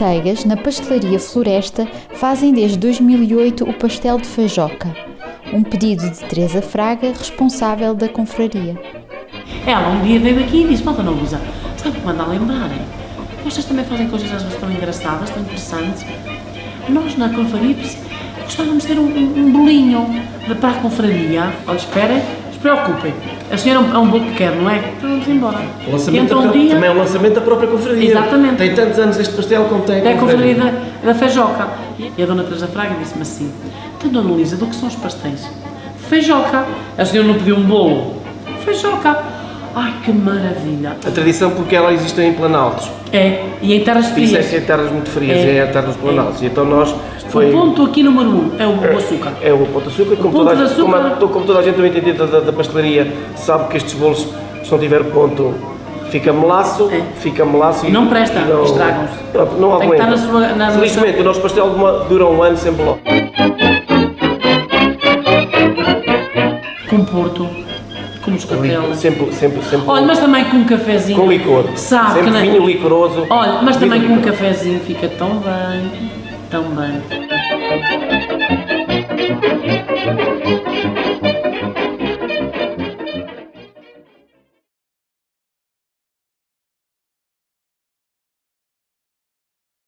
colegas, na pastelaria Floresta, fazem desde 2008 o pastel de feijoca, um pedido de Teresa Fraga, responsável da confraria. Ela um dia veio aqui e disse, Malta Ana Lusa, sabe que manda a lembrar? hein? Vocês também fazem coisas às vezes tão engraçadas, tão interessantes. Nós na confraria gostávamos de ter um, um, bolinho para a confraria. Olha, esperem, preocupem. A senhora é um, bolo que quer, não é? Então vamos embora. O lançamento Então, um dia, também é o lançamento da própria confraria. Exatamente. Tem tantos anos este pastel como tem É a confraria da, da feijoca. E a dona Teresa Fraga disse-me assim, então dona Luísa, do que são os pastéis? Feijoca. A senhora não pediu um bolo? Feijoca. Ai, que maravilha. A tradição porque ela existe em Planaltos. É, e em terras Isso é frias. que é terras muito frias, É. é, a terra dos Planaltos. E então nós foi... O ponto aqui número um é o, o açúcar. É o ponto de açúcar, como, ponto toda, a gente- como, açúcar. como toda a gente também entende da, da, pastelaria, sabe que estes bolos, se não tiver ponto, fica melaço, É. fica melaço Não presta, estragam-se. Pronto, não Tem aguenta. na sua- na- Felizmente, o nosso pastel dura- dura um ano sempre logo. Com porto, com moscatel. Sempre, sempre, sempre. Olha, mas também com um cafezinho. com licor. Sabe sempre que vinho licoroso. Olha, mas também com um cafezinho fica tão bem, tão bem.